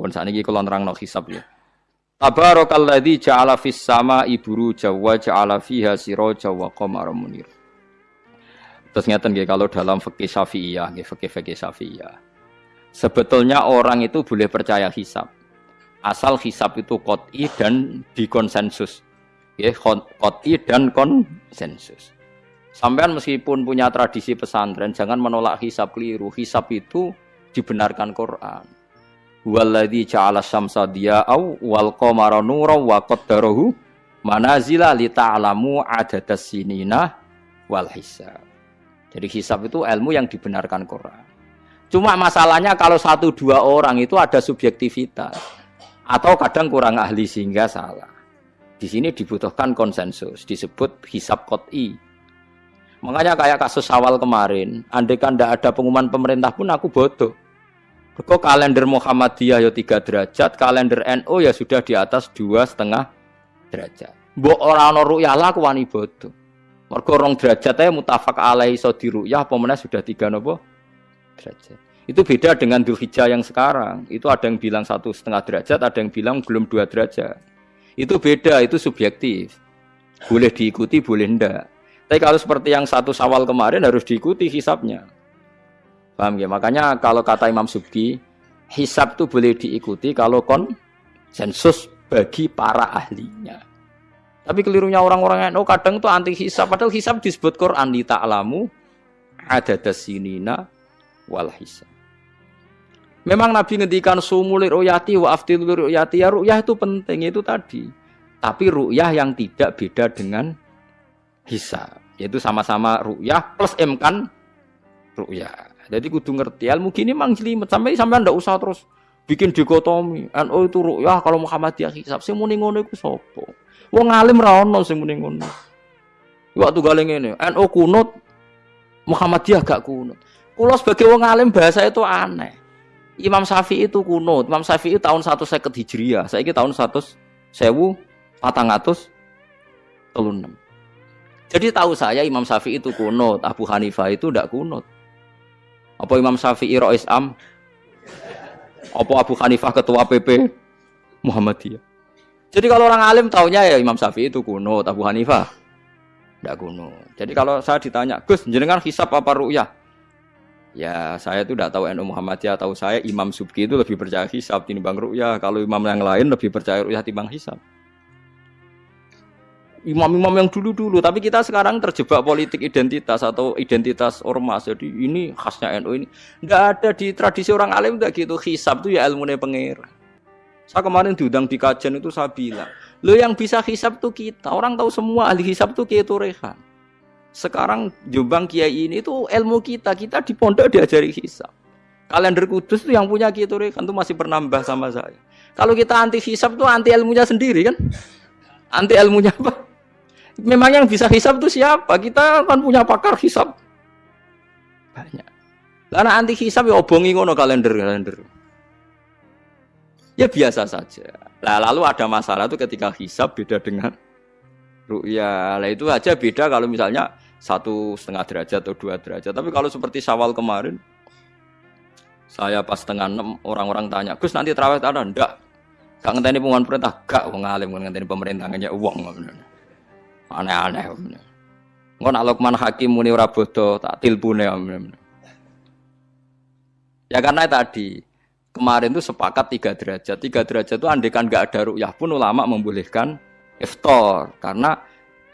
Pun sakniki kula nerangno hisab ya. Tabarakalladzi ja'ala fis sama iburu jawa ja'ala fiha siraja wa qamara munir. Terus ngeten nggih kalau dalam fikih Syafi'iyah nggih fikih-fikih Syafi'iyah. Sebetulnya orang itu boleh percaya hisab. Asal hisab itu qot'i dan dikonsensus. Nggih qot'i dan konsensus. Sampean meskipun punya tradisi pesantren jangan menolak hisab keliru. Hisab itu dibenarkan Quran. Walladzi ja'ala syamsa diya'au wal qamara nuran wa qaddarahu manazila li ta'lamu adadas sinina wal hisab. Jadi hisab itu ilmu yang dibenarkan Quran. Cuma masalahnya kalau satu dua orang itu ada subjektivitas atau kadang kurang ahli sehingga salah. Di sini dibutuhkan konsensus, disebut hisab kot'i. Makanya kayak kasus awal kemarin, andai kan tidak ada pengumuman pemerintah pun aku bodoh. Kok kalender Muhammadiyah ya tiga derajat, kalender NU ya sudah di atas dua setengah derajat. Mbok orang ono ruyah lah aku wani bodoh. Mergo rong derajat ae mutafak alai so diruyah apa sudah tiga nopo derajat. Itu beda dengan Dzulhijjah yang sekarang. Itu ada yang bilang satu setengah derajat, ada yang bilang belum dua derajat. Itu beda, itu subjektif. Boleh diikuti, boleh ndak. Tapi kalau seperti yang satu sawal kemarin harus diikuti hisapnya. Paham ya? Makanya kalau kata Imam Subki, hisab itu boleh diikuti kalau konsensus bagi para ahlinya. Tapi kelirunya orang-orang yang oh, kadang itu anti hisab. Padahal hisab disebut Quran di ta'lamu ada dasinina wal hisab. Memang Nabi ngendikan sumulir ruyati wa aftil ruyati ya ruyah itu penting itu tadi. Tapi ruyah yang tidak beda dengan hisab. Yaitu sama-sama ruyah plus emkan ruyah. Jadi kudu ngerti ilmu gini mang jelimet sampai sampai ndak usah terus bikin dikotomi. NU itu rukyah kalau Muhammadiyah hisab sing muni ngono iku sapa? Wong alim ra ono sing muni ngono. Waktu gale ngene, NU kunut Muhammadiyah gak kunut. Kulo sebagai wong alim bahasa itu aneh. Imam Syafi'i itu kunut. Imam Syafi'i tahun 150 Hijriah. Saiki tahun 100 sewu patang atus telunam. Jadi tahu saya Imam Syafi'i itu kunut, Abu Hanifah itu tidak kunut. Apa Imam Syafi'i Rois Am? Apa Abu Hanifah ketua PP Muhammadiyah? Jadi kalau orang alim taunya ya Imam Syafi'i itu kuno, Abu Hanifah tidak kuno. Jadi kalau saya ditanya, Gus, jenengan hisap apa ru'yah? Ya saya itu tidak tahu NU Muhammadiyah, tahu saya Imam Subki itu lebih percaya hisap bang ru'yah. Kalau imam yang lain lebih percaya ru'yah timbang hisap imam-imam yang dulu-dulu, tapi kita sekarang terjebak politik identitas atau identitas ormas. Jadi ini khasnya NU ini. Tidak ada di tradisi orang alim tidak gitu. Hisab itu ya ilmu pengir. Saya kemarin diundang di kajian itu saya bilang, lo yang bisa hisab tuh kita. Orang tahu semua ahli hisab tuh Kiai Turehan. Sekarang Jombang Kiai ini tuh ilmu kita. Kita di pondok diajari hisab. Kalender kudus tuh yang punya Kiai Turehan tuh masih pernah sama saya. Kalau kita anti hisab tuh anti ilmunya sendiri kan? Anti ilmunya apa? Memang yang bisa hisap itu siapa? Kita kan punya pakar hisap. Banyak. Karena anti hisap ya obongi ngono kalender-kalender. Ya biasa saja. Lah lalu ada masalah itu ketika hisap beda dengan ru'ya. Lah itu aja beda kalau misalnya satu setengah derajat atau dua derajat. Tapi kalau seperti sawal kemarin, saya pas setengah enam orang-orang tanya, Gus nanti terawih ada? Enggak. Gak ngenteni pengumuman perintah, gak wong alim ngenteni pemerintah uang aneh-aneh. Engko nak Luqman Hakim muni ora bodoh tak tilpune Ya. Karena tadi kemarin itu sepakat tiga derajat. Tiga derajat itu andekan nggak ada rukyah pun ulama membolehkan iftar. Karena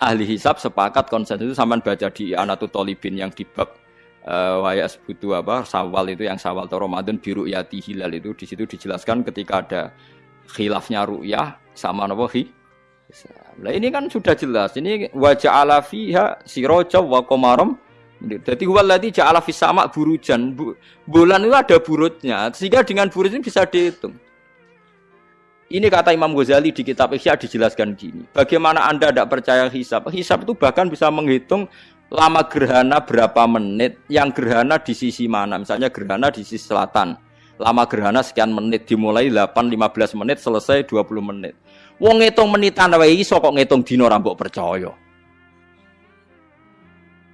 ahli hisab sepakat konsen itu sampai baca di Anatu Tolibin yang di bab uh, wayas butuh apa sawal itu yang sawal atau Ramadan biru yati hilal itu. Di situ dijelaskan ketika ada khilafnya rukyah sama nopo Nah ini kan sudah jelas. Ini wajah ala fiha siroja wa komarom. Jadi waladi ja'ala fis sama burujan. Bulan itu ada burutnya. Sehingga dengan burut ini bisa dihitung. Ini kata Imam Ghazali di kitab Ihya dijelaskan gini. Bagaimana Anda tidak percaya hisab? Hisab itu bahkan bisa menghitung lama gerhana berapa menit, yang gerhana di sisi mana. Misalnya gerhana di sisi selatan. Lama gerhana sekian menit, dimulai 8-15 menit, selesai 20 menit. Wong ngitung menitan wae iso kok ngitung dina ora mbok percaya.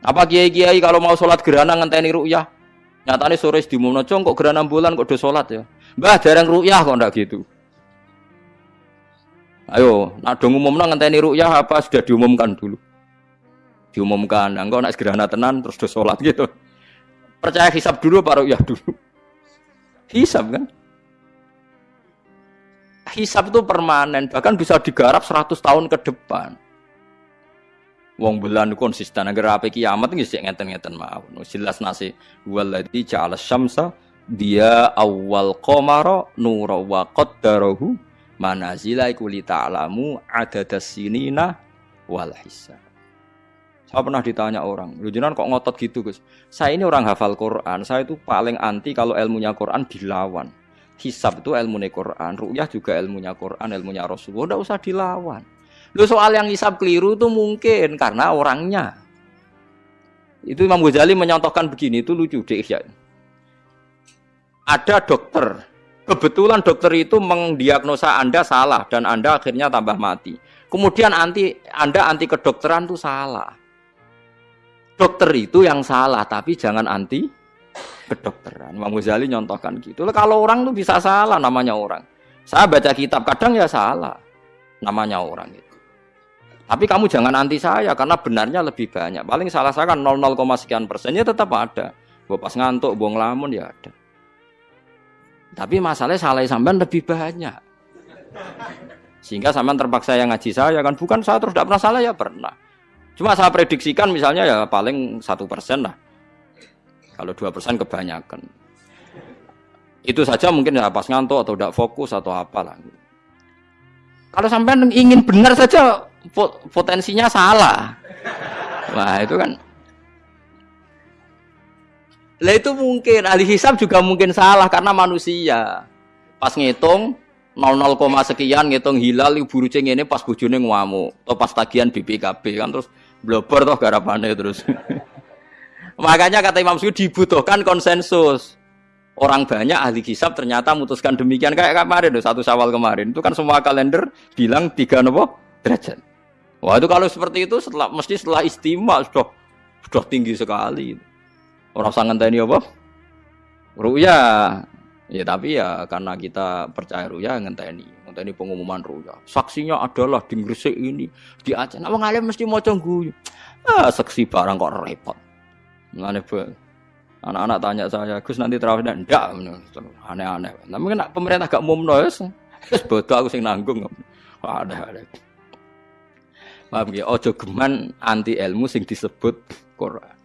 Apa kiai-kiai kalau mau sholat gerhana ngenteni ru'yah? Nyatane sore diumumno, "Cong kok gerhana bulan kok do salat ya?" Mbah dereng ruyah kok ndak gitu. Ayo, nak dong umumno ngenteni ruyah apa sudah diumumkan dulu. Diumumkan, engko nak gerhana tenan terus do salat gitu. Percaya hisab dulu apa ruyah dulu? Hisab kan? Hisab itu permanen, bahkan bisa digarap 100 tahun ke depan. Wong bulan konsisten agar apa kiamat nggih sik ngeten-ngeten mawon. Jelas nasi waladzi ja'ala syamsa dia awal qamara nura wa qaddarahu manazila iku li ta'lamu adadas sinina wal hisab. Saya pernah ditanya orang, lu kok ngotot gitu Gus? Saya ini orang hafal Quran, saya itu paling anti kalau ilmunya Quran dilawan. Hisab itu ilmunya Quran, ru'yah juga ilmunya Quran, ilmunya Rasulullah, udah usah dilawan. Lu soal yang hisab keliru itu mungkin karena orangnya. Itu Imam Ghazali menyontohkan begini, itu lucu deh ya. Ada dokter, kebetulan dokter itu mendiagnosa Anda salah dan Anda akhirnya tambah mati. Kemudian anti Anda anti kedokteran itu salah. Dokter itu yang salah, tapi jangan anti kedokteran. Imam Ghazali nyontohkan gitu. Kalau orang tuh bisa salah namanya orang. Saya baca kitab kadang ya salah namanya orang itu. Tapi kamu jangan anti saya karena benarnya lebih banyak. Paling salah saya kan 0, sekian persennya tetap ada. Gue pas ngantuk, buang lamun ya ada. Tapi masalahnya salah sampean lebih banyak. Sehingga sampean terpaksa yang ngaji saya kan bukan saya terus tidak pernah salah ya pernah. Cuma saya prediksikan misalnya ya paling satu persen lah. Kalau dua persen kebanyakan. Itu saja mungkin ya pas ngantuk atau tidak fokus atau apalah. Kalau sampean ingin benar saja potensinya salah. Wah, itu kan lah itu mungkin ahli hisab juga mungkin salah karena manusia. Pas ngitung 00, sekian ngitung hilal ibu rucing ini pas bujune ngamuk atau pas tagihan BPKB kan terus blobor toh garapane terus. Makanya kata Imam Suyuti dibutuhkan konsensus. Orang banyak ahli hisab ternyata memutuskan demikian kayak kemarin satu sawal kemarin itu kan semua kalender bilang tiga nopo derajat. Wah itu kalau seperti itu setelah mesti setelah istimewa sudah sudah tinggi sekali. Orang sangat tadi apa? Ruya. Ya tapi ya karena kita percaya ruya ngenteni, ngenteni pengumuman ruya. Saksinya adalah di Gresik ini, di Aceh. Nah, mesti mau. Ah, saksi barang kok repot. Mulane anak-anak tanya saya, Gus nanti terawih ndak? Aneh-aneh. Tapi kan pemerintah gak mau wis. Wis bodoh aku sing nanggung. Ada ada. Paham ya? Ojo geman anti ilmu sing disebut Quran.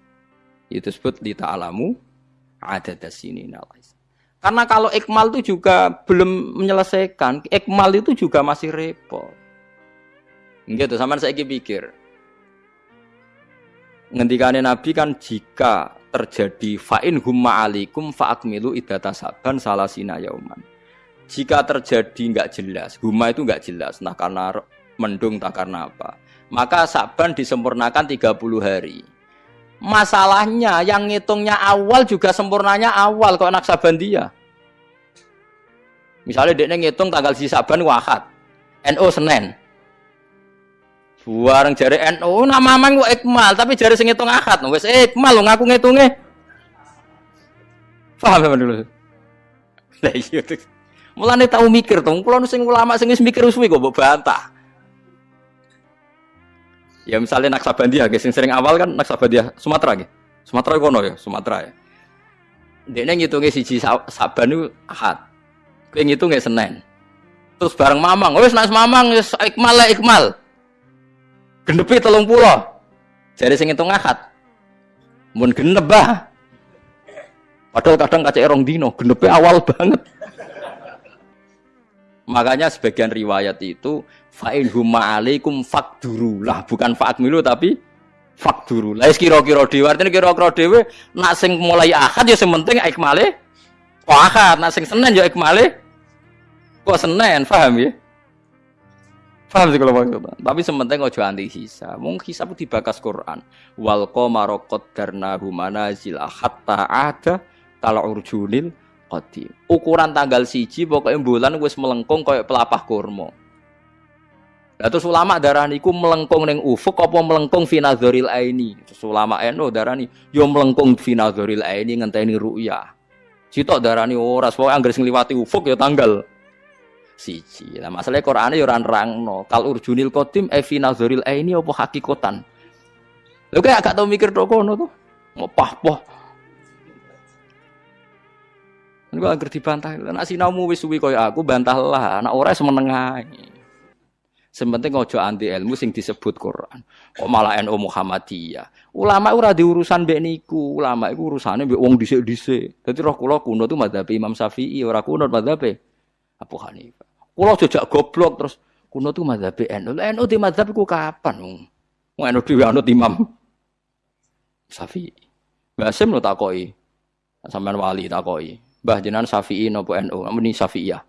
Itu disebut di ta'alamu ada sini nalais. Karena kalau ikmal itu juga belum menyelesaikan, ikmal itu juga masih repot. Gitu, sama saya pikir. Ngendikane Nabi kan jika terjadi fa'in humma alikum fa'akmilu idata saban salasina yauman. Jika terjadi nggak jelas, humma itu nggak jelas, nah karena mendung tak karena apa maka Saban disempurnakan 30 hari. Masalahnya yang ngitungnya awal juga sempurnanya awal kok anak Saban dia. Misalnya dia ngitung tanggal si Saban wahad, NO Senin. Buareng jari NO nama mang ikmal tapi jari sing ngitung akad wis ikmal lo ngaku ngitungnya. Paham ya dulu? Lah iya. Mulane tau mikir tuh, kalau sing ulama sing mikir suwi mbok bantah. Ya misalnya Naksabandia, guys, yang sering awal kan Naksabandia Sumatera, gitu. Sumatera kono ya, Sumatera ya. Dia ngitungnya siji Saban itu Ahad. Kowe ngitungnya Senin. Terus bareng Mamang, wis nak Mamang wis ikmal lah ikmal. Genepi telung pulau. Jadi sing ngitung Ahad. Mun genep bah. Padahal kadang kaca erong dino, genepi awal banget. Makanya sebagian riwayat itu fa'in huma alaikum fakduru lah bukan fa'akmilu tapi fakduru lah kira-kira dewa artinya kira-kira dewa nak sing mulai akad ya sing penting ikmale kok akad nak sing senen ya ikmale kok senen paham ya paham sih kalau maksudnya tapi sementing ojo anti hisab mungkin hisab dibakas Quran wal qamara qaddarnahu manazil hatta ada kalau urjunil qadim. Ukuran tanggal siji pokoknya bulan wis melengkung kayak pelapah kurma. Lah terus ulama darani iku melengkung ning ufuk apa melengkung fi nazaril aini. Terus ulama NU darani yo melengkung fi nazaril aini ngenteni ru'ya. Sitok darani ora pokoke anggere sing ufuk ya tanggal siji. Lah masalah Qur'ane ya ora nerangno. Kal urjunil qadim e fi nazaril aini apa hakikatan. Lho kayak gak tau mikir tok kono. Mau pah-pah. Ini gue agar dibantah. Nak sinaumu wis suwi kaya aku bantahlah. Anak ora semeneng ae. Sementing ojo anti ilmu sing disebut Quran. Kok malah NU Muhammadiyah. Ulama ora diurusan mbek niku. Ulama iku urusane mbek wong dhisik-dhisik. Dadi roh kula kuno tuh madzhab Imam Syafi'i ora kuno madzhab Abu Hanifah. Kula jejak goblok terus kuno tuh madzhab NU. NU di madzhab iku kapan? Wong NU dhewe anut Imam Syafi'i. Mbah Sim lo takoki. Sampean wali takoki. Mbah jenengan Syafi'i napa NU? Muni Syafi'iyah.